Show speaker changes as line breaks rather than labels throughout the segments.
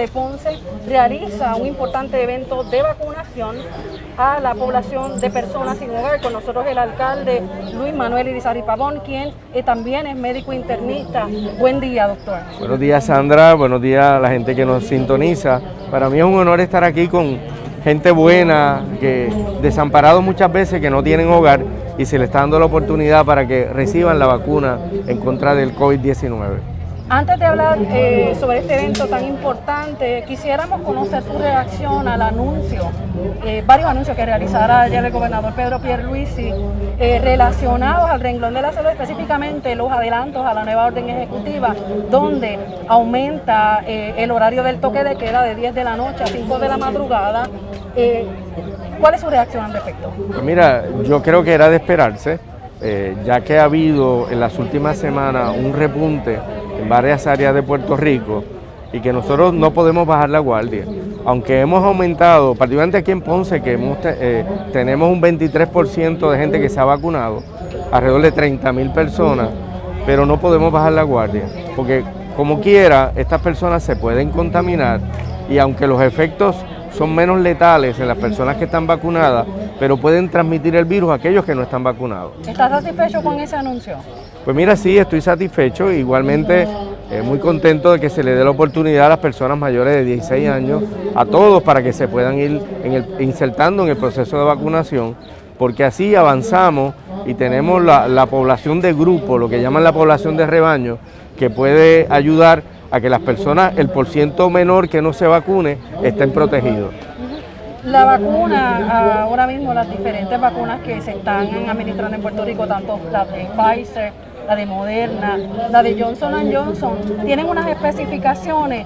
de Ponce realiza un importante evento de vacunación a la población de personas sin hogar. Con nosotros el alcalde Luis Manuel Irizarry Pavón, quien eh, también es médico internista. Buen día, doctor.
Buenos días, Sandra. Buenos días a la gente que nos sintoniza. Para mí es un honor estar aquí con gente buena, que desamparados muchas veces, que no tienen hogar y se les está dando la oportunidad para que reciban la vacuna en contra del COVID-19.
Antes de hablar eh, sobre este evento tan importante, quisiéramos conocer su reacción al anuncio, eh, varios anuncios que realizará ayer el gobernador Pedro Pierluisi eh, relacionados al renglón de la salud, específicamente los adelantos a la nueva orden ejecutiva, donde aumenta el horario del toque de queda de 10 de la noche a 5 de la madrugada. ¿Cuál es su reacción al respecto?
Pues mira, yo creo que era de esperarse, ya que ha habido en las últimas semanas un repunte en varias áreas de Puerto Rico y que nosotros no podemos bajar la guardia. Aunque hemos aumentado, particularmente aquí en Ponce, que eh, tenemos un 23% de gente que se ha vacunado, alrededor de 30 mil personas, pero no podemos bajar la guardia, porque como quiera, estas personas se pueden contaminar y aunque los efectos son menos letales en las personas que están vacunadas, pero pueden transmitir el virus a aquellos que no están vacunados.
¿Estás satisfecho con ese anuncio?
Pues mira, sí, estoy satisfecho, igualmente eh, muy contento de que se le dé la oportunidad a las personas mayores de 16 años, a todos, para que se puedan ir insertando en el proceso de vacunación, porque así avanzamos y tenemos la, la población de grupo, lo que llaman la población de rebaño, que puede ayudar a que las personas, el porciento menor que no se vacune, estén protegidos.
La vacuna, ahora mismo las diferentes vacunas que se están administrando en Puerto Rico, tanto la de Pfizer, la de Moderna, la de Johnson Johnson, tienen unas especificaciones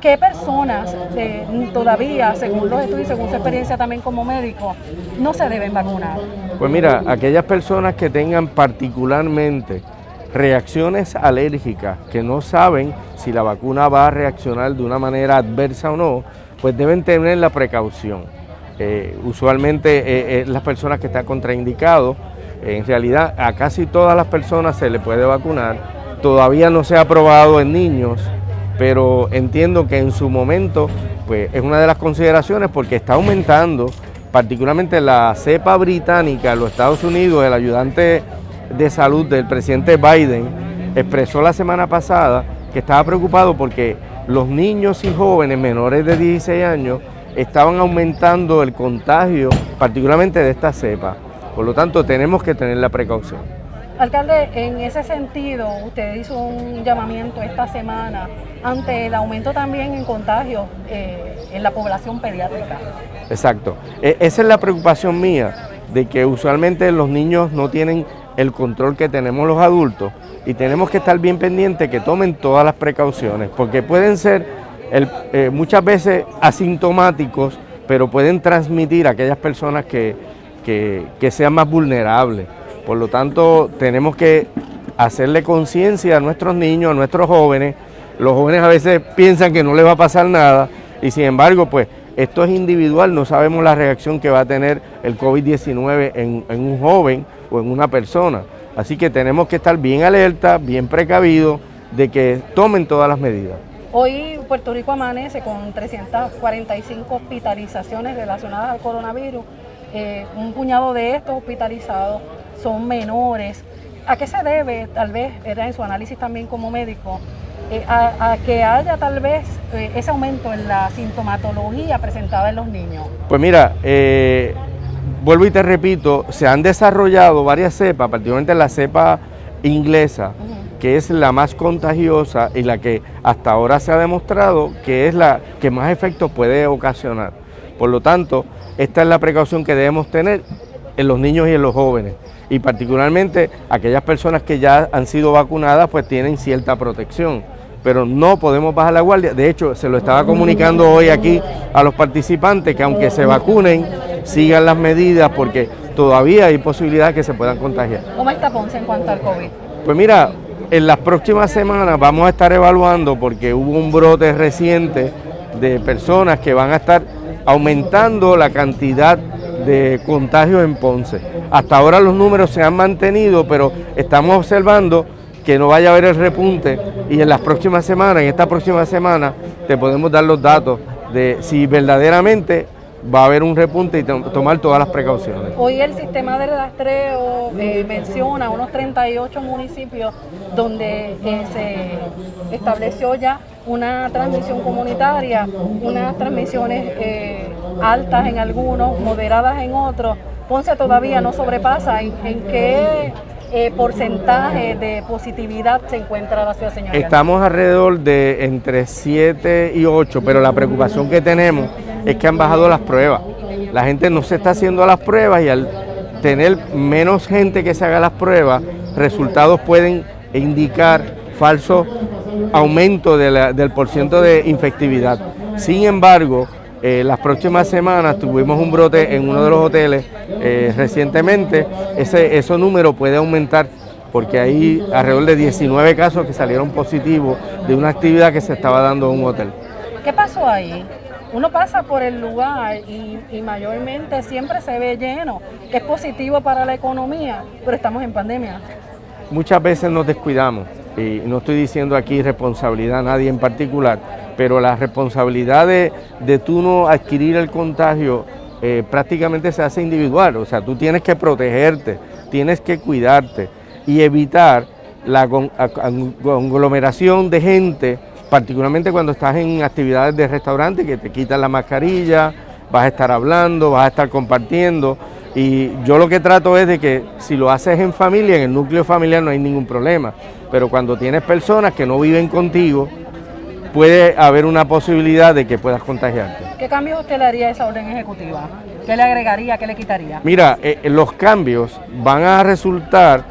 ¿Qué personas eh, todavía, según los estudios, según su experiencia también como médico, no se deben vacunar?
Pues mira, aquellas personas que tengan particularmente reacciones alérgicas, que no saben si la vacuna va a reaccionar de una manera adversa o no, pues deben tener la precaución. Eh, usualmente eh, eh, las personas que están contraindicados, en realidad a casi todas las personas se le puede vacunar, todavía no se ha aprobado en niños, pero entiendo que en su momento pues es una de las consideraciones porque está aumentando, particularmente la cepa británica en los Estados Unidos, el ayudante de salud del presidente Biden expresó la semana pasada que estaba preocupado porque los niños y jóvenes menores de 16 años estaban aumentando el contagio, particularmente de esta cepa. Por lo tanto, tenemos que tener la precaución.
Alcalde, en ese sentido, usted hizo un llamamiento esta semana ante el aumento también en contagios eh, en la población pediátrica.
Exacto. E, esa es la preocupación mía, de que usualmente los niños no tienen el control que tenemos los adultos y tenemos que estar bien pendientes que tomen todas las precauciones, porque pueden ser eh, muchas veces asintomáticos, pero pueden transmitir a aquellas personas que, que sean más vulnerables. Por lo tanto, tenemos que hacerle conciencia a nuestros niños, a nuestros jóvenes. Los jóvenes a veces piensan que no les va a pasar nada y sin embargo, pues esto es individual, no sabemos la reacción que va a tener el COVID-19 en, un joven o en una persona. Así que tenemos que estar bien alerta, bien precavidos de que tomen todas las medidas.
Hoy Puerto Rico amanece con 345 hospitalizaciones relacionadas al coronavirus. Eh, un puñado de estos hospitalizados son menores. ¿A qué se debe, tal vez, era en su análisis también como médico, eh, a, que haya tal vez eh, ese aumento en la sintomatología presentada en los niños?
Pues mira, vuelvo y te repito, se han desarrollado varias cepas, particularmente la cepa inglesa, que es la más contagiosa y la que hasta ahora se ha demostrado que es la que más efectos puede ocasionar. Por lo tanto, esta es la precaución que debemos tener en los niños y en los jóvenes y particularmente aquellas personas que ya han sido vacunadas pues tienen cierta protección pero no podemos bajar la guardia. De hecho, se lo estaba comunicando hoy aquí a los participantes que aunque se vacunen, sigan las medidas porque todavía hay posibilidad de que se puedan contagiar.
¿Cómo está Ponce en cuanto al COVID?
Pues mira, en las próximas semanas vamos a estar evaluando porque hubo un brote reciente de personas que van a estar aumentando la cantidad de contagios en Ponce. Hasta ahora los números se han mantenido, pero estamos observando que no vaya a haber el repunte y en las próximas semanas, en esta próxima semana, te podemos dar los datos de si verdaderamente va a haber un repunte y tomar todas las precauciones.
Hoy el sistema de rastreo eh, menciona unos 38 municipios donde eh, se estableció ya una transmisión comunitaria, unas transmisiones eh, altas en algunos, moderadas en otros. Ponce todavía no sobrepasa en, qué porcentaje de positividad se encuentra la ciudad señora.
Estamos alrededor de entre 7 y 8, pero la preocupación que tenemos es que han bajado las pruebas. La gente no se está haciendo las pruebas y al tener menos gente que se haga las pruebas, resultados pueden indicar falso aumento del porciento de infectividad. Sin embargo, eh, las próximas semanas tuvimos un brote en uno de los hoteles eh, recientemente, ese, ese número puede aumentar porque hay alrededor de 19 casos que salieron positivos de una actividad que se estaba dando en un hotel.
¿Qué pasó ahí? Uno pasa por el lugar y, mayormente siempre se ve lleno, que es positivo para la economía, pero estamos en pandemia.
Muchas veces nos descuidamos y no estoy diciendo aquí responsabilidad a nadie en particular, pero la responsabilidad de, tú no adquirir el contagio eh, prácticamente se hace individual, o sea, tú tienes que protegerte, tienes que cuidarte y evitar la conglomeración de gente particularmente cuando estás en actividades de restaurante que te quitan la mascarilla, vas a estar hablando, vas a estar compartiendo y yo lo que trato es de que si lo haces en familia, en el núcleo familiar no hay ningún problema, pero cuando tienes personas que no viven contigo, puede haber una posibilidad de que puedas contagiarte.
¿Qué cambios usted le haría a esa orden ejecutiva? ¿Qué le agregaría, qué le quitaría?
Mira, eh, los cambios van a resultar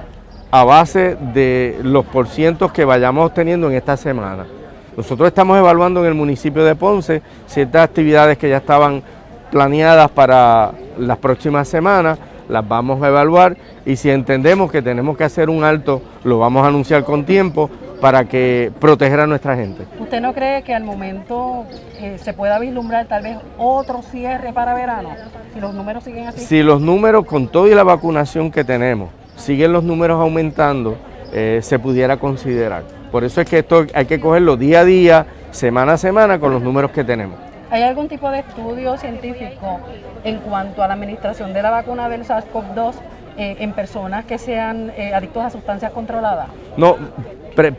a base de los porcientos que vayamos teniendo en esta semana. Nosotros estamos evaluando en el municipio de Ponce ciertas actividades que ya estaban planeadas para las próximas semanas, las vamos a evaluar y si entendemos que tenemos que hacer un alto, lo vamos a anunciar con tiempo para que proteger a nuestra gente.
¿Usted no cree que al momento eh, se pueda vislumbrar tal vez otro cierre para verano? Si los números siguen así.
Si los números con todo y la vacunación que tenemos, siguen los números aumentando, eh, se pudiera considerar. Por eso es que esto hay que cogerlo día a día, semana a semana, con los números que tenemos.
¿Hay algún tipo de estudio científico en cuanto a la administración de la vacuna del SARS-CoV-2 eh, en personas que sean eh, adictos a sustancias controladas?
No,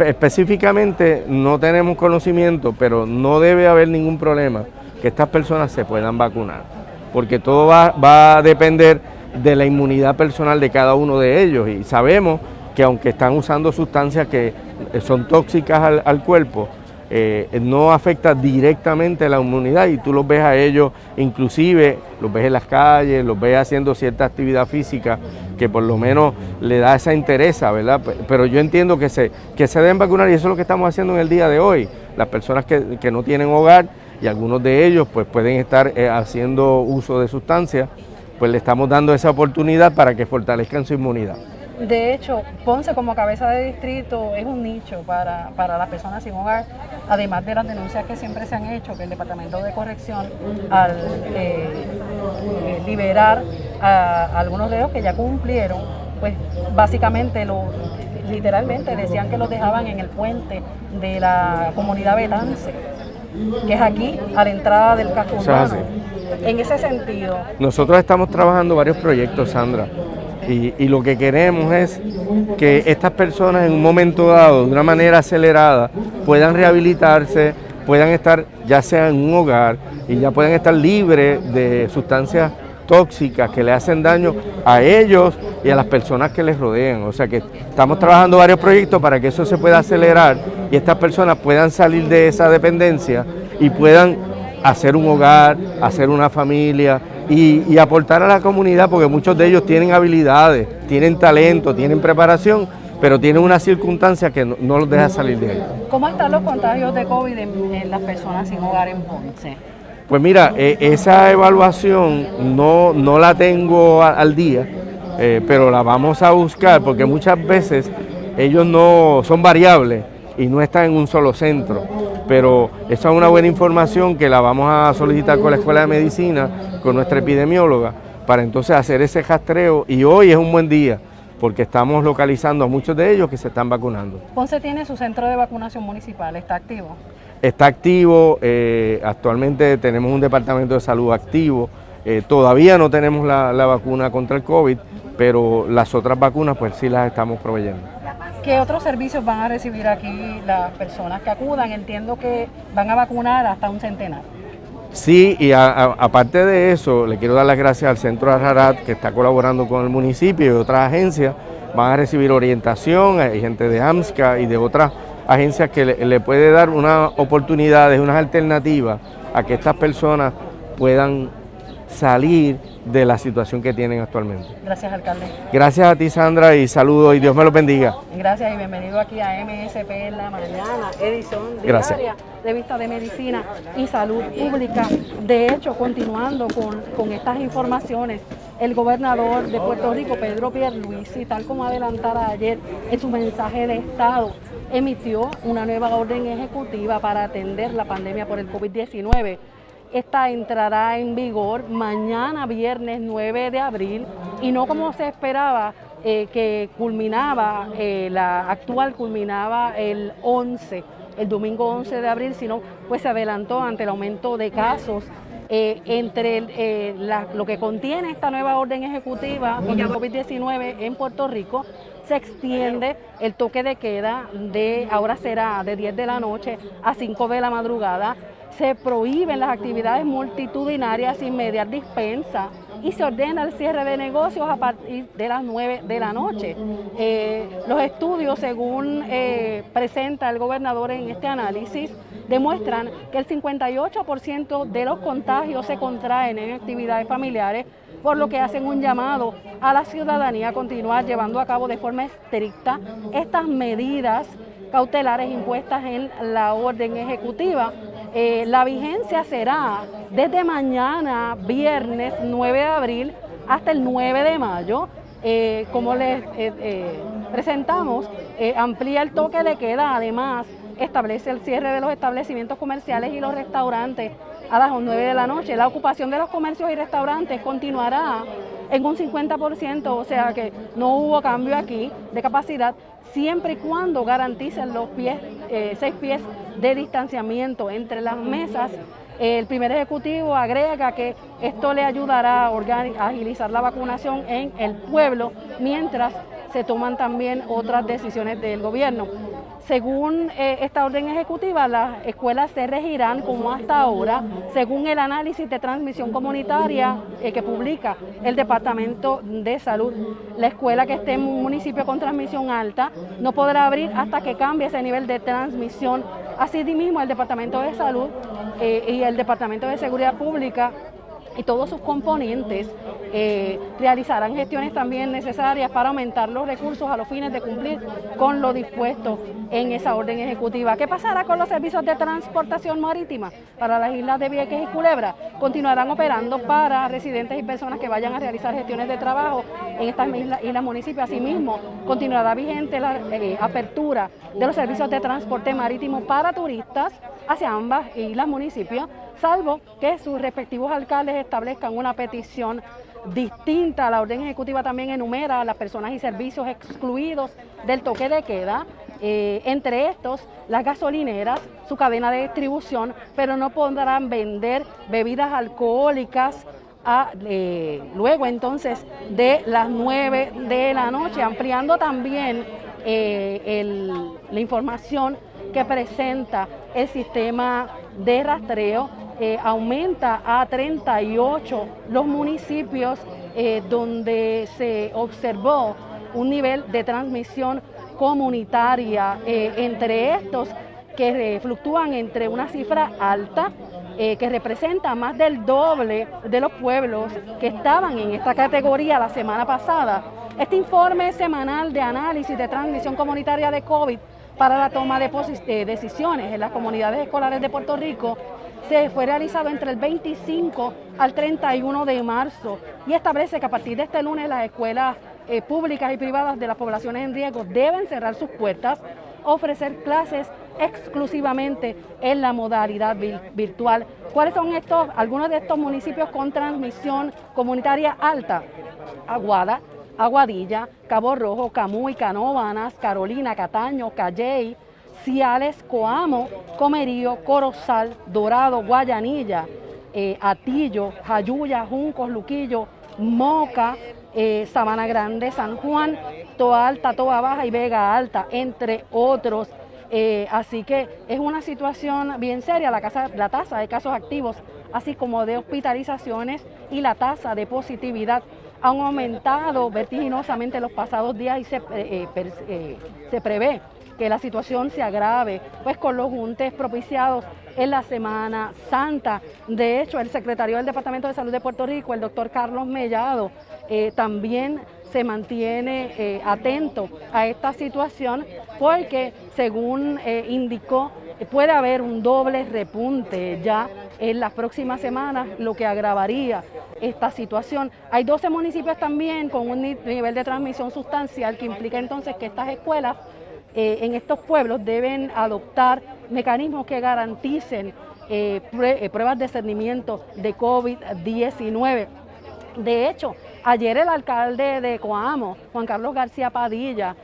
específicamente no tenemos conocimiento, pero no debe haber ningún problema que estas personas se puedan vacunar, porque todo va, va a depender de la inmunidad personal de cada uno de ellos y sabemos que aunque están usando sustancias que son tóxicas al, cuerpo, eh, no afecta directamente a la inmunidad y tú los ves a ellos, inclusive los ves en las calles, los ves haciendo cierta actividad física que por lo menos le da esa interés, ¿verdad? Pero yo entiendo que se, que se deben vacunar y eso es lo que estamos haciendo en el día de hoy. Las personas que, que no tienen hogar y algunos de ellos pues pueden estar eh, haciendo uso de sustancias, pues le estamos dando esa oportunidad para que fortalezcan su inmunidad.
De hecho, Ponce como cabeza de distrito es un nicho para, las personas sin hogar, además de las denuncias que siempre se han hecho, que el Departamento de Corrección al eh, eh, liberar a, algunos de ellos que ya cumplieron, pues básicamente lo, literalmente decían que los dejaban en el puente de la comunidad Betance, que es aquí, a la entrada del casco urbano. En ese sentido.
Nosotros estamos trabajando varios proyectos, Sandra. Y, lo que queremos es que estas personas en un momento dado, de una manera acelerada, puedan rehabilitarse, puedan estar ya sea en un hogar y ya puedan estar libres de sustancias tóxicas que le hacen daño a ellos y a las personas que les rodean. O sea que estamos trabajando varios proyectos para que eso se pueda acelerar y estas personas puedan salir de esa dependencia y puedan hacer un hogar, hacer una familia, y, aportar a la comunidad porque muchos de ellos tienen habilidades, tienen talento, tienen preparación, pero tienen una circunstancia que no, los deja salir de ahí.
¿Cómo están los contagios de COVID en, las personas sin hogar en Ponce?
Pues mira, eh, esa evaluación no, no la tengo al día, eh, pero la vamos a buscar porque muchas veces ellos no son variables y no están en un solo centro. Pero esa es una buena información que la vamos a solicitar con la Escuela de Medicina, con nuestra epidemióloga, para entonces hacer ese rastreo y hoy es un buen día porque estamos localizando a muchos de ellos que se están vacunando.
Ponce tiene su centro de vacunación municipal, ¿está activo?
está activo, eh, actualmente tenemos un departamento de salud activo, eh, todavía no tenemos la, vacuna contra el COVID, pero las otras vacunas pues sí las estamos proveyendo.
¿Qué otros servicios van a recibir aquí las personas que acudan? Entiendo que van a vacunar hasta un centenar.
Sí, y aparte de eso, le quiero dar las gracias al Centro Ararat que está colaborando con el municipio y otras agencias. Van a recibir orientación, hay gente de AMSCA y de otras agencias que le, puede dar unas oportunidades, unas alternativas a que estas personas puedan salir de la situación que tienen actualmente.
Gracias, alcalde.
Gracias a ti, Sandra, y saludos y Dios me los bendiga.
Gracias y bienvenido aquí a MSP en la mañana, edición diaria de Vista de Medicina y Salud Pública. De hecho, continuando con, con estas informaciones, el gobernador de Puerto Rico, Pedro Pierluisi, tal como adelantara ayer en su mensaje de Estado, emitió una nueva orden ejecutiva para atender la pandemia por el COVID-19 esta entrará en vigor mañana viernes 9 de abril y no como se esperaba eh, que culminaba, eh, la actual culminaba el 11, el domingo 11 de abril, sino pues se adelantó ante el aumento de casos eh, entre lo que contiene esta nueva orden ejecutiva contra el COVID-19 en Puerto Rico, se extiende el toque de queda de, ahora será de 10 de la noche a 5 de la madrugada, se prohíben las actividades multitudinarias sin mediar dispensa y se ordena el cierre de negocios a partir de las 9 de la noche. Eh, los estudios, según eh, presenta el gobernador en este análisis, demuestran que el 58% de los contagios se contraen en actividades familiares, por lo que hacen un llamado a la ciudadanía a continuar llevando a cabo de forma estricta estas medidas cautelares impuestas en la orden ejecutiva eh, la vigencia será desde mañana, viernes 9 de abril, hasta el 9 de mayo. Eh, como les eh, presentamos, amplía el toque de queda, además establece el cierre de los establecimientos comerciales y los restaurantes a las 9 de la noche. La ocupación de los comercios y restaurantes continuará en un 50%, o sea que no hubo cambio aquí de capacidad, siempre y cuando garanticen los pies, eh, seis pies de distanciamiento entre las mesas. El primer ejecutivo agrega que esto le ayudará a agilizar la vacunación en el pueblo mientras se toman también otras decisiones del gobierno. Según eh, esta orden ejecutiva, las escuelas se regirán como hasta ahora, según el análisis de transmisión comunitaria eh, que publica el Departamento de Salud. La escuela que esté en un municipio con transmisión alta no podrá abrir hasta que cambie ese nivel de transmisión. Asimismo, el Departamento de Salud eh, y el Departamento de Seguridad Pública y todos sus componentes eh, realizarán gestiones también necesarias para aumentar los recursos a los fines de cumplir con lo dispuesto en esa orden ejecutiva. ¿Qué pasará con los servicios de transportación marítima para las islas de Vieques y Culebra? Continuarán operando para residentes y personas que vayan a realizar gestiones de trabajo en estas islas, islas municipios. Asimismo, continuará vigente la eh, apertura de los servicios de transporte marítimo para turistas hacia ambas islas municipios, salvo que sus respectivos alcaldes establezcan una petición distinta. La orden ejecutiva también enumera a las personas y servicios excluidos del toque de queda, eh, entre estos las gasolineras, su cadena de distribución, pero no podrán vender bebidas alcohólicas eh, luego entonces de las 9 de la noche, ampliando también eh, la información que presenta el sistema de rastreo eh, aumenta a 38 los municipios eh, donde se observó un nivel de transmisión comunitaria, eh, entre estos que fluctúan entre una cifra alta, que representa más del doble de los pueblos que estaban en esta categoría la semana pasada. Este informe semanal de análisis de transmisión comunitaria de COVID para la toma de decisiones en las comunidades escolares de Puerto Rico se fue realizado entre el 25 al 31 de marzo y establece que a partir de este lunes las escuelas eh, públicas y privadas de las poblaciones en riesgo deben cerrar sus puertas, ofrecer clases exclusivamente en la modalidad virtual. ¿Cuáles son estos, algunos de estos municipios con transmisión comunitaria alta? Aguada, Aguadilla, Cabo Rojo, Camuy, Canóvanas, Carolina, Cataño, Calley, Ciales, Coamo, Comerío, Corozal, Dorado, Guayanilla, eh, Atillo, Jayuya, Juncos, Luquillo, Moca, eh, Sabana Grande, San Juan, Toa Alta, Toa Baja y Vega Alta, entre otros. Eh, así que es una situación bien seria, la, casa, la tasa de casos activos, así como de hospitalizaciones y la tasa de positividad han aumentado vertiginosamente los pasados días y se, se prevé que la situación se agrave, pues con los juntes propiciados en la Semana Santa. De hecho, el secretario del Departamento de Salud de Puerto Rico, el doctor Carlos Mellado, eh, también se mantiene eh, atento a esta situación porque, según eh, indicó, puede haber un doble repunte ya en las próximas semanas, lo que agravaría esta situación. Hay 12 municipios también con un nivel de transmisión sustancial que implica entonces que estas escuelas eh, en estos pueblos deben adoptar mecanismos que garanticen eh, eh, pruebas de cernimiento de COVID-19. De hecho, ayer el alcalde de Coamo, Juan Carlos García Padilla,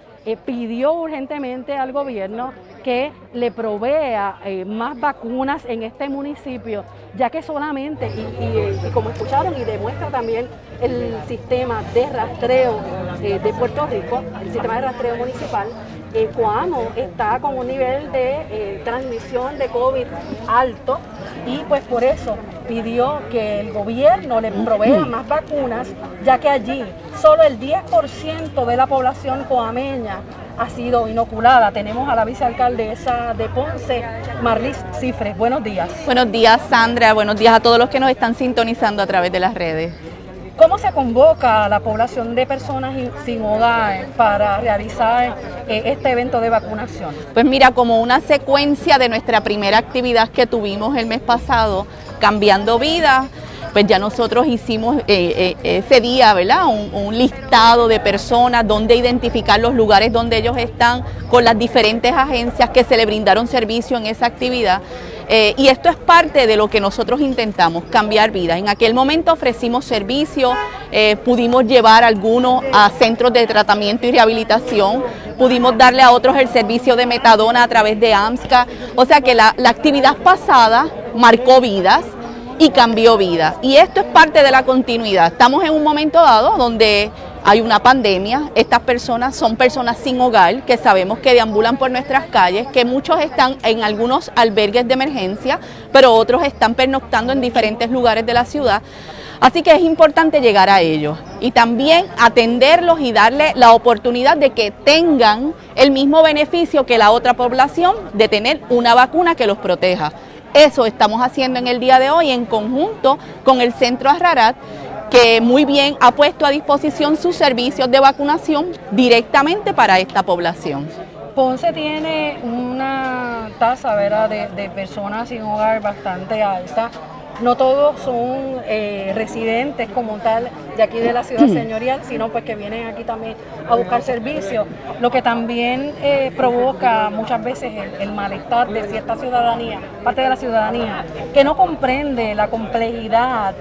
pidió urgentemente al gobierno que le provea más vacunas en este municipio, ya que solamente, y, como escucharon y demuestra también el sistema de rastreo de Puerto Rico, el sistema de rastreo municipal, eh, Coamo está con un nivel de eh, transmisión de COVID alto y pues por eso pidió que el gobierno le provea más vacunas, ya que allí solo el 10% de la población coameña ha sido inoculada. Tenemos a la vicealcaldesa de Ponce, Marlis Cifres. Buenos días.
Buenos días, Sandra. Buenos días a todos los que nos están sintonizando a través de las redes.
¿Cómo se convoca a la población de personas sin hogar para realizar eh, este evento de vacunación?
Pues mira, como una secuencia de nuestra primera actividad que tuvimos el mes pasado, Cambiando Vidas, pues ya nosotros hicimos eh, eh, ese día, ¿verdad? Un, listado de personas, donde identificar los lugares donde ellos están, con las diferentes agencias que se le brindaron servicio en esa actividad. Eh, y esto es parte de lo que nosotros intentamos, cambiar vidas. En aquel momento ofrecimos servicios, eh, pudimos llevar algunos a centros de tratamiento y rehabilitación, pudimos darle a otros el servicio de metadona a través de AMSCA. O sea que la, la actividad pasada marcó vidas y cambió vidas. Y esto es parte de la continuidad. Estamos en un momento dado donde hay una pandemia, estas personas son personas sin hogar que sabemos que deambulan por nuestras calles, que muchos están en algunos albergues de emergencia, pero otros están pernoctando en diferentes lugares de la ciudad. Así que es importante llegar a ellos y también atenderlos y darle la oportunidad de que tengan el mismo beneficio que la otra población de tener una vacuna que los proteja. Eso estamos haciendo en el día de hoy en conjunto con el Centro Arrarat que muy bien ha puesto a disposición sus servicios de vacunación directamente para esta población.
Ponce tiene una tasa De, personas sin hogar bastante alta. No todos son eh, residentes como tal de aquí de la ciudad señorial, sino pues que vienen aquí también a buscar servicios, lo que también eh, provoca muchas veces el, el, malestar de cierta ciudadanía, parte de la ciudadanía, que no comprende la complejidad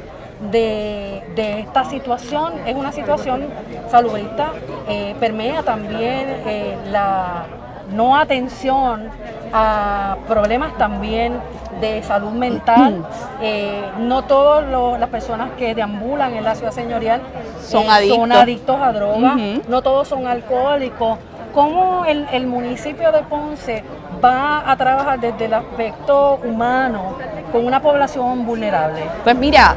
de, esta situación. Es una situación salubrista, eh, permea también eh, la no atención a problemas también de salud mental. Eh, no todas las personas que deambulan en la ciudad señorial
son, adictos.
a drogas, no todos son alcohólicos. ¿Cómo el, el municipio de Ponce va a trabajar desde el aspecto humano con una población vulnerable?
Pues mira,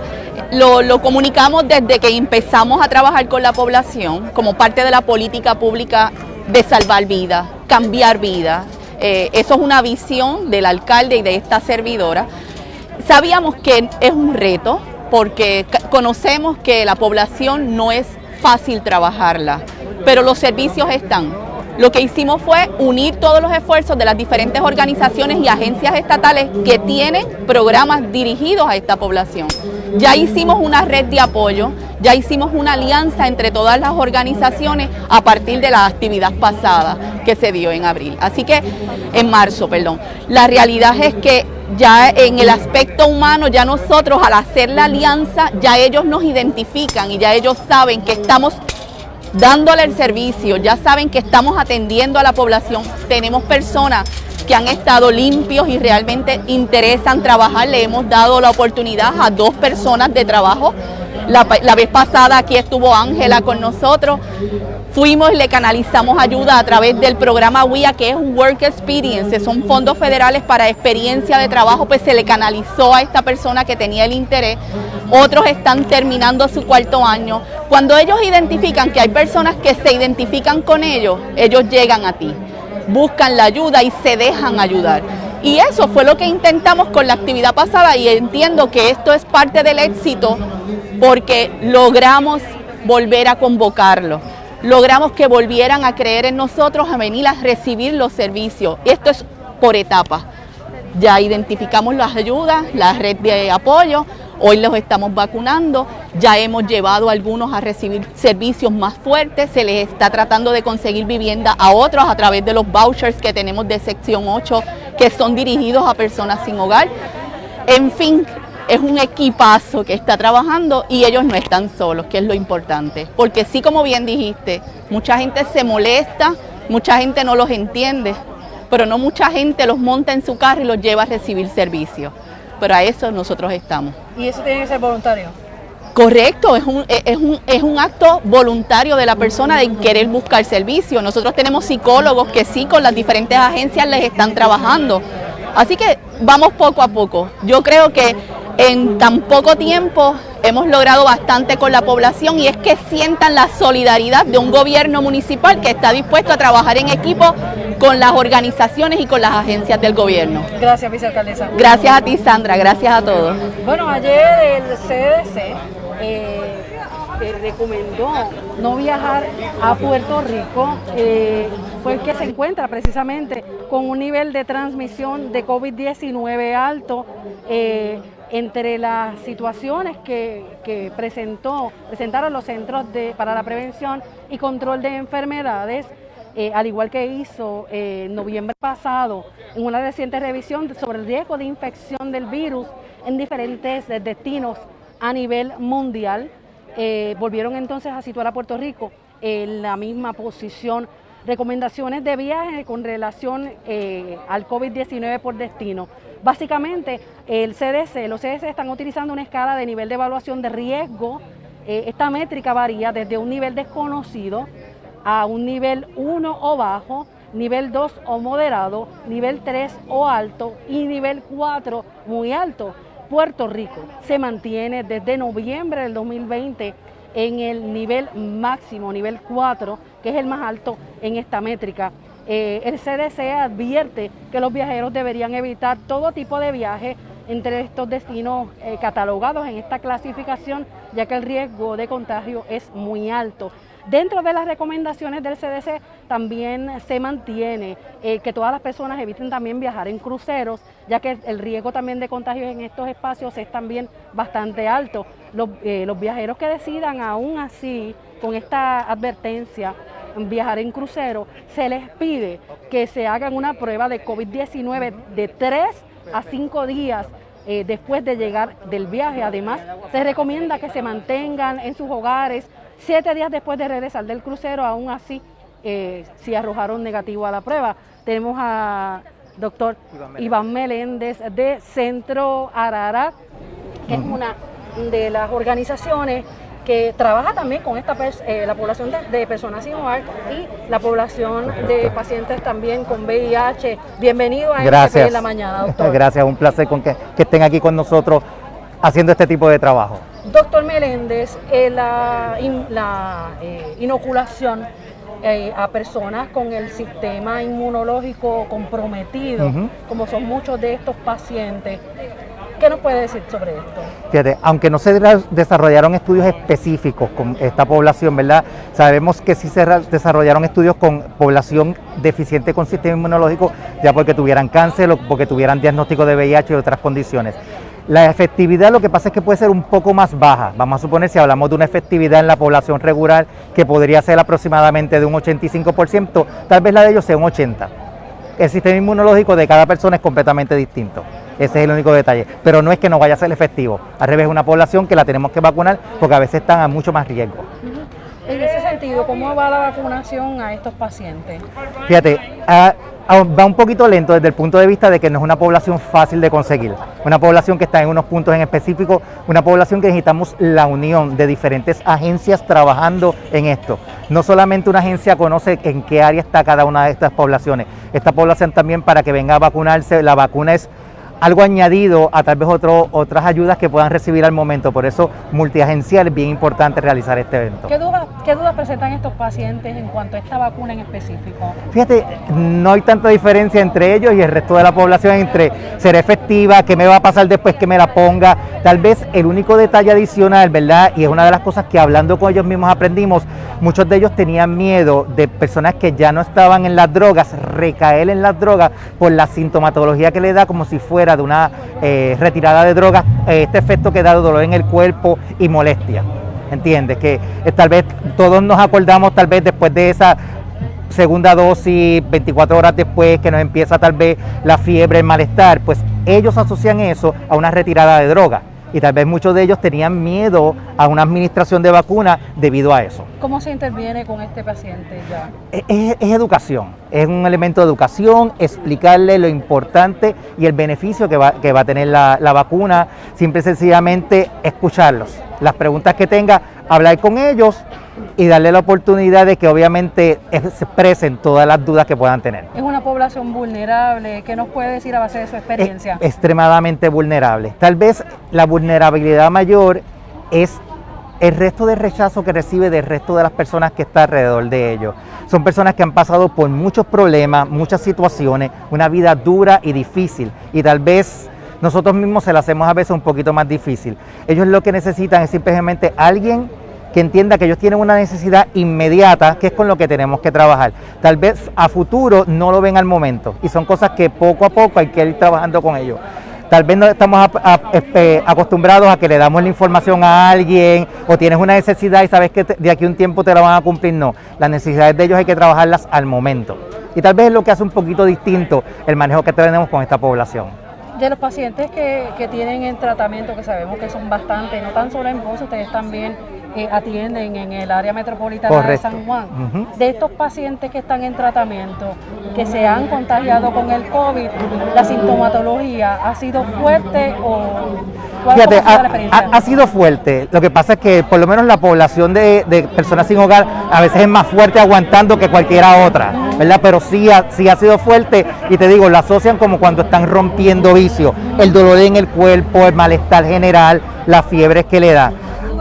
lo, comunicamos desde que empezamos a trabajar con la población como parte de la política pública de salvar vidas, cambiar vidas. Eh, eso es una visión del alcalde y de esta servidora. Sabíamos que es un reto porque conocemos que la población no es fácil trabajarla, pero los servicios están. Lo que hicimos fue unir todos los esfuerzos de las diferentes organizaciones y agencias estatales que tienen programas dirigidos a esta población. Ya hicimos una red de apoyo, ya hicimos una alianza entre todas las organizaciones a partir de la actividad pasada que se dio en abril. Así que, en marzo, perdón. La realidad es que ya en el aspecto humano, ya nosotros al hacer la alianza, ya ellos nos identifican y ya ellos saben que estamos dándole el servicio, ya saben que estamos atendiendo a la población, tenemos personas que han estado limpios y realmente interesan trabajar. Le hemos dado la oportunidad a dos personas de trabajo. La, vez pasada aquí estuvo Ángela con nosotros. Fuimos y le canalizamos ayuda a través del programa WIA, que es Work Experience, son fondos federales para experiencia de trabajo, pues se le canalizó a esta persona que tenía el interés. Otros están terminando su cuarto año. Cuando ellos identifican que hay personas que se identifican con ellos, ellos llegan a ti buscan la ayuda y se dejan ayudar. Y eso fue lo que intentamos con la actividad pasada y entiendo que esto es parte del éxito porque logramos volver a convocarlo. Logramos que volvieran a creer en nosotros, a venir a recibir los servicios. Esto es por etapas. Ya identificamos las ayudas, la red de apoyo, Hoy los estamos vacunando, ya hemos llevado a algunos a recibir servicios más fuertes, se les está tratando de conseguir vivienda a otros a través de los vouchers que tenemos de sección 8 que son dirigidos a personas sin hogar. En fin, es un equipazo que está trabajando y ellos no están solos, que es lo importante. Porque sí, como bien dijiste, mucha gente se molesta, mucha gente no los entiende, pero no mucha gente los monta en su carro y los lleva a recibir servicios pero a eso nosotros estamos.
¿Y eso tiene que ser voluntario?
Correcto, es un, es, un, es un acto voluntario de la persona de querer buscar servicio. Nosotros tenemos psicólogos que sí con las diferentes agencias les están trabajando. Así que vamos poco a poco. Yo creo que en tan poco tiempo hemos logrado bastante con la población y es que sientan la solidaridad de un gobierno municipal que está dispuesto a trabajar en equipo con las organizaciones y con las agencias del gobierno.
Gracias, vicealcaldesa.
Gracias a ti, Sandra. Gracias a todos.
Bueno, ayer el CDC eh, eh, recomendó no viajar a Puerto Rico, eh, porque se encuentra precisamente con un nivel de transmisión de COVID-19 alto. Eh, entre las situaciones que, presentó, presentaron los Centros de, para la Prevención y Control de Enfermedades, eh, al igual que hizo eh, en noviembre pasado en una reciente revisión sobre el riesgo de infección del virus en diferentes destinos a nivel mundial, eh, volvieron entonces a situar a Puerto Rico en la misma posición. Recomendaciones de viaje con relación al COVID-19 por destino. Básicamente, el CDC, los CDC están utilizando una escala de nivel de evaluación de riesgo. Eh, esta métrica varía desde un nivel desconocido a un nivel 1 o bajo, nivel 2 o moderado, nivel 3 o alto y nivel 4 muy alto. Puerto Rico se mantiene desde noviembre del 2020 en el nivel máximo, nivel 4, que es el más alto en esta métrica. Eh, el CDC advierte que los viajeros deberían evitar todo tipo de viaje entre estos destinos eh, catalogados en esta clasificación, ya que el riesgo de contagio es muy alto. Dentro de las recomendaciones del CDC también se mantiene eh, que todas las personas eviten también viajar en cruceros, ya que el riesgo también de contagio en estos espacios es también bastante alto. Los, los viajeros que decidan aún así con esta advertencia viajar en crucero, se les pide que se hagan una prueba de COVID-19 de 3 a 5 días eh, después de llegar del viaje. Además, se recomienda que se mantengan en sus hogares 7 días después de regresar del crucero, aún así, eh, si arrojaron negativo a la prueba. Tenemos a doctor Iván Meléndez de Centro Ararat, que es una de las organizaciones que trabaja también con esta eh, la población de, personas sin hogar y la población de pacientes también con VIH. Bienvenido a
Gracias.
en la mañana, doctor.
Gracias, un placer con que, estén aquí con nosotros haciendo este tipo de trabajo.
Doctor Meléndez, eh, la, eh, inoculación a personas con el sistema inmunológico comprometido, como son muchos de estos pacientes, ¿Qué nos puede decir sobre esto?
Fíjate, aunque no se desarrollaron estudios específicos con esta población, ¿verdad? Sabemos que sí se desarrollaron estudios con población deficiente con sistema inmunológico, ya porque tuvieran cáncer o porque tuvieran diagnóstico de VIH y otras condiciones. La efectividad lo que pasa es que puede ser un poco más baja. Vamos a suponer si hablamos de una efectividad en la población regular que podría ser aproximadamente de un 85%, tal vez la de ellos sea un 80%. El sistema inmunológico de cada persona es completamente distinto. Ese es el único detalle. Pero no es que no vaya a ser efectivo. Al revés, es una población que la tenemos que vacunar porque a veces están a mucho más riesgo.
En ese sentido, ¿cómo va la vacunación a estos pacientes?
Fíjate, va un poquito lento desde el punto de vista de que no es una población fácil de conseguir, una población que está en unos puntos en específico, una población que necesitamos la unión de diferentes agencias trabajando en esto. No solamente una agencia conoce en qué área está cada una de estas poblaciones, esta población también para que venga a vacunarse, la vacuna es algo añadido a tal vez otro, otras ayudas que puedan recibir al momento. Por eso, multiagencial es bien importante realizar este evento.
¿Qué dudas, ¿Qué dudas presentan estos pacientes en cuanto a esta vacuna en específico?
Fíjate, no hay tanta diferencia entre ellos y el resto de la población entre ser efectiva, qué me va a pasar después que me la ponga. Tal vez el único detalle adicional, ¿verdad? Y es una de las cosas que hablando con ellos mismos aprendimos, muchos de ellos tenían miedo de personas que ya no estaban en las drogas, recaer en las drogas por la sintomatología que le da como si fuera de una eh, retirada de drogas, eh, este efecto que da dolor en el cuerpo y molestia. ¿Entiendes? Que eh, tal vez todos nos acordamos, tal vez después de esa segunda dosis, 24 horas después, que nos empieza tal vez la fiebre, el malestar, pues ellos asocian eso a una retirada de drogas y tal vez muchos de ellos tenían miedo a una administración de vacuna debido a eso.
¿Cómo se interviene con este paciente ya?
Es, educación, es un elemento de educación, explicarle lo importante y el beneficio que va, que va a tener la, la vacuna, simple y sencillamente escucharlos. Las preguntas que tenga, hablar con ellos y darle la oportunidad de que obviamente expresen todas las dudas que puedan tener.
Es una población vulnerable, ¿qué nos puede decir a base de su experiencia?
extremadamente vulnerable. Tal vez la vulnerabilidad mayor es el resto de rechazo que recibe del resto de las personas que está alrededor de ellos. Son personas que han pasado por muchos problemas, muchas situaciones, una vida dura y difícil y tal vez nosotros mismos se la hacemos a veces un poquito más difícil. Ellos lo que necesitan es simplemente alguien que entienda que ellos tienen una necesidad inmediata, que es con lo que tenemos que trabajar. Tal vez a futuro no lo ven al momento y son cosas que poco a poco hay que ir trabajando con ellos. Tal vez no estamos este, acostumbrados a que le damos la información a alguien o tienes una necesidad y sabes que de aquí a un tiempo te la van a cumplir. No, las necesidades de ellos hay que trabajarlas al momento. Y tal vez es lo que hace un poquito distinto el manejo que tenemos con esta población
de los pacientes que, que, tienen en tratamiento, que sabemos que son bastantes, no tan solo en Ponce, ustedes también eh, atienden en el área metropolitana de San Juan. De estos pacientes que están en tratamiento, que se han contagiado con el COVID, la sintomatología ha sido fuerte o
Fíjate, ha, ha, sido fuerte. Lo que pasa es que por lo menos la población de, de, personas sin hogar a veces es más fuerte aguantando que cualquiera otra, ¿verdad? Pero sí ha, sí ha sido fuerte y te digo, la asocian como cuando están rompiendo vicio, el dolor en el cuerpo, el malestar general, las fiebres que le da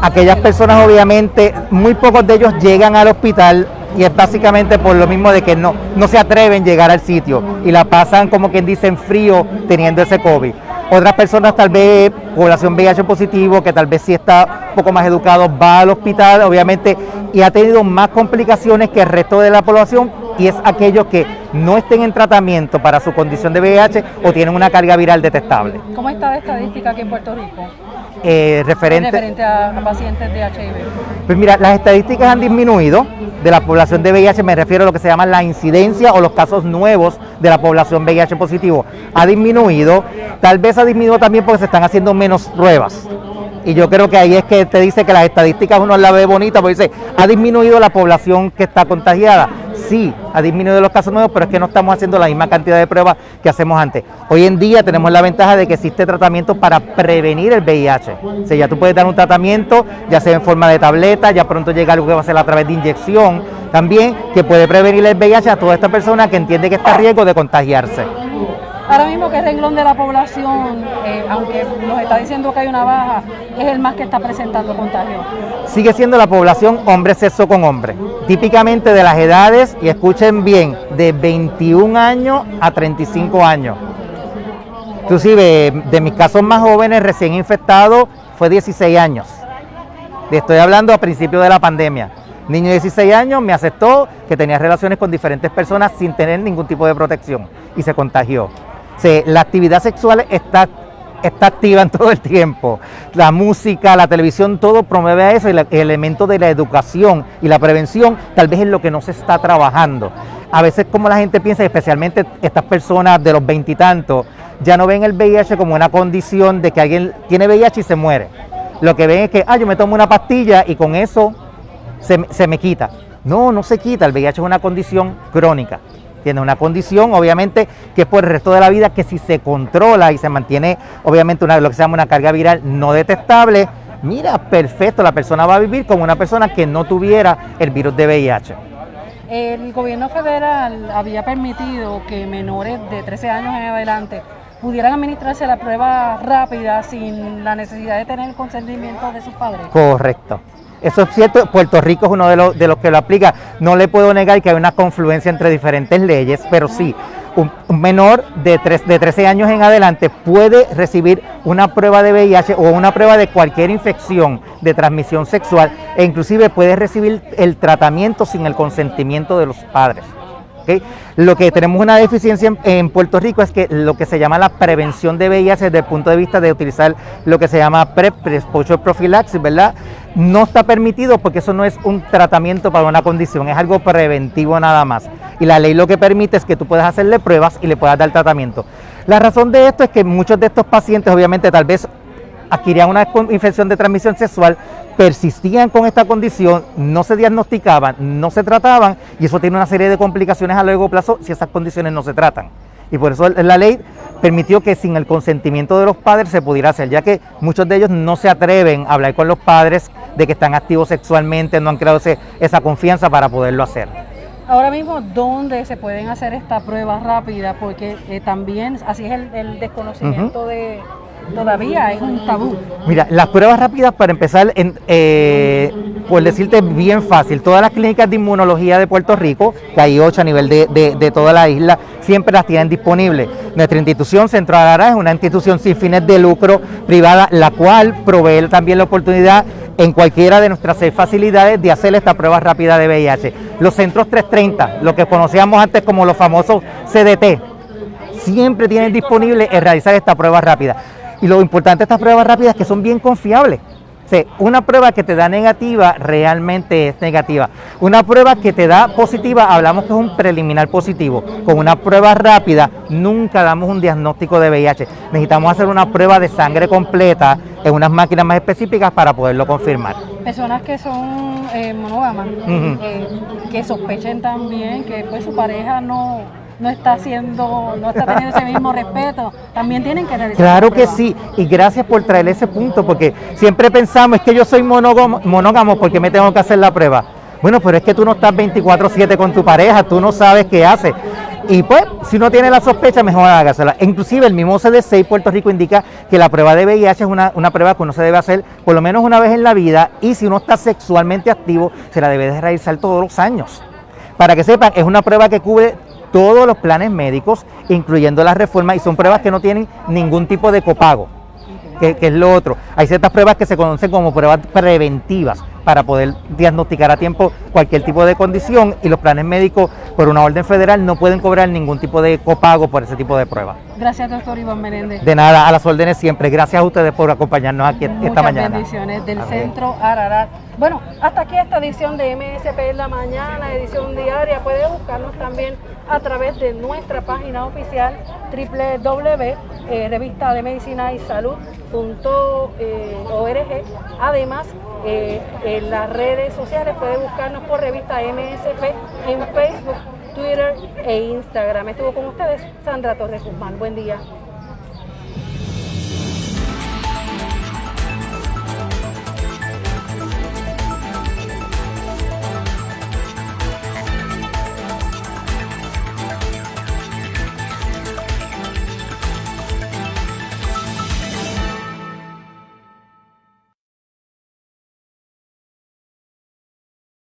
aquellas personas obviamente, muy pocos de ellos llegan al hospital y es básicamente por lo mismo de que no, no se atreven a llegar al sitio y la pasan como quien dice en frío teniendo ese COVID. Otras personas tal vez, población VIH positivo, que tal vez sí está un poco más educado, va al hospital obviamente y ha tenido más complicaciones que el resto de la población y es aquellos que no estén en tratamiento para su condición de VIH o tienen una carga viral detectable.
¿Cómo está la estadística aquí en Puerto Rico?
Eh, referente,
a, pacientes de HIV?
Pues mira, las estadísticas han disminuido de la población de VIH, me refiero a lo que se llama la incidencia o los casos nuevos de la población VIH positivo. Ha disminuido, tal vez ha disminuido también porque se están haciendo menos pruebas. Y yo creo que ahí es que te dice que las estadísticas uno la ve bonita, porque dice, ha disminuido la población que está contagiada sí ha disminuido los casos nuevos, pero es que no estamos haciendo la misma cantidad de pruebas que hacemos antes. Hoy en día tenemos la ventaja de que existe tratamiento para prevenir el VIH. O sea, ya tú puedes dar un tratamiento, ya sea en forma de tableta, ya pronto llega algo que va a ser a través de inyección, también que puede prevenir el VIH a toda esta persona que entiende que está a riesgo de contagiarse.
Ahora mismo, ¿qué renglón de la población, eh, aunque nos está diciendo que hay una baja, es el más que está presentando contagio?
Sigue siendo la población hombre sexo con hombre, típicamente de las edades, y escuchen bien, de 21 años a 35 años. Inclusive, de mis casos más jóvenes recién infectados fue 16 años. Estoy hablando a principios de la pandemia. Niño de 16 años me aceptó que tenía relaciones con diferentes personas sin tener ningún tipo de protección y se contagió la actividad sexual está, está activa en todo el tiempo. La música, la televisión, todo promueve a eso y el elemento de la educación y la prevención tal vez es lo que no se está trabajando. A veces como la gente piensa, especialmente estas personas de los veintitantos, ya no ven el VIH como una condición de que alguien tiene VIH y se muere. Lo que ven es que, ah, yo me tomo una pastilla y con eso se, se me quita. No, no se quita, el VIH es una condición crónica Tiene una condición, obviamente, que es por el resto de la vida, que si se controla y se mantiene, obviamente, una, lo que se llama una carga viral no detectable, mira, perfecto, la persona va a vivir como una persona que no tuviera el virus de VIH.
El gobierno federal había permitido que menores de 13 años en adelante pudieran administrarse la prueba rápida sin la necesidad de tener el consentimiento de sus padres.
Correcto. Eso es cierto, Puerto Rico es uno de los, de los que lo aplica. No le puedo negar que hay una confluencia entre diferentes leyes, pero sí, un, menor de, de 13 años en adelante puede recibir una prueba de VIH o una prueba de cualquier infección de transmisión sexual e inclusive puede recibir el tratamiento sin el consentimiento de los padres. Lo que tenemos una deficiencia en, Puerto Rico es que lo que se llama la prevención de VIH desde el punto de vista de utilizar lo que se llama PrEP, Exposure Prophylaxis, ¿verdad? No está permitido porque eso no es un tratamiento para una condición, es algo preventivo nada más. Y la ley lo que permite es que tú puedas hacerle pruebas y le puedas dar tratamiento. La razón de esto es que muchos de estos pacientes obviamente tal vez adquirían una infección de transmisión sexual, persistían con esta condición, no se diagnosticaban, no se trataban y eso tiene una serie de complicaciones a largo plazo si esas condiciones no se tratan. Y por eso la ley permitió que sin el consentimiento de los padres se pudiera hacer, ya que muchos de ellos no se atreven a hablar con los padres de que están activos sexualmente, no han creado esa confianza para poderlo hacer.
Ahora mismo, ¿dónde se pueden hacer esta prueba rápida? Porque eh, también así es el, desconocimiento de todavía es un tabú.
Mira, las pruebas rápidas para empezar, eh, por decirte bien fácil, todas las clínicas de inmunología de Puerto Rico, que hay ocho a nivel de, toda la isla, siempre las tienen disponibles. Nuestra institución, Centro Arara, es una institución sin fines de lucro privada, la cual provee también la oportunidad en cualquiera de nuestras seis facilidades de hacer esta prueba rápida de VIH. Los centros 330, lo que conocíamos antes como los famosos CDT, siempre tienen disponible realizar esta prueba rápida. Y lo importante de estas pruebas rápidas es que son bien confiables. una prueba que te da negativa realmente es negativa. Una prueba que te da positiva, hablamos que es un preliminar positivo. Con una prueba rápida nunca damos un diagnóstico de VIH. Necesitamos hacer una prueba de sangre completa en unas máquinas más específicas para poderlo confirmar.
Personas que son eh, monógamas, eh, que sospechen también que pues, su pareja no no está haciendo, no está teniendo ese mismo respeto, también tienen que realizar.
Claro que sí, y gracias por traer ese punto, porque siempre pensamos, es que yo soy monógamo, monógamo porque me tengo que hacer la prueba. Bueno, pero es que tú no estás 24/7 con tu pareja, tú no sabes qué hace. Y pues, si uno tiene la sospecha, mejor hágasela. Inclusive el mismo CDC Puerto Rico indica que la prueba de VIH es una, una, prueba que uno se debe hacer por lo menos una vez en la vida y si uno está sexualmente activo, se la debe de realizar todos los años. Para que sepan, es una prueba que cubre todos los planes médicos, incluyendo las reformas, y son pruebas que no tienen ningún tipo de copago, que, es lo otro. Hay ciertas pruebas que se conocen como pruebas preventivas para poder diagnosticar a tiempo cualquier tipo de condición y los planes médicos por una orden federal no pueden cobrar ningún tipo de copago por ese tipo de pruebas.
Gracias, doctor Iván Menéndez.
De nada, a las órdenes siempre. Gracias a ustedes por acompañarnos aquí esta mañana.
bendiciones del Centro Ararat. Bueno, hasta aquí esta edición de MSP en la mañana, edición diaria. Puede buscarnos también a través de nuestra página oficial www.revistademedicinaysalud.org. Eh, Además, eh, en las redes sociales puede buscarnos por revista MSP en Facebook, Twitter e Instagram. Estuvo con ustedes Sandra Torres Guzmán. Buen día.